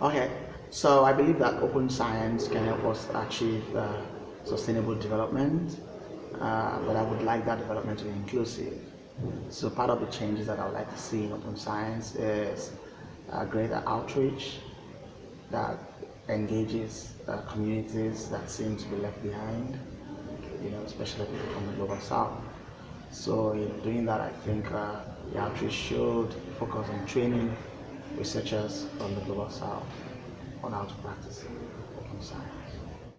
Okay, so I believe that open science can help us achieve uh, sustainable development, uh, but I would like that development to be inclusive. So part of the changes that I would like to see in open science is greater outreach that engages uh, communities that seem to be left behind, you know, especially people from the global south. So in doing that, I think uh, the outreach should focus on training researchers from the global south on how to practice open science.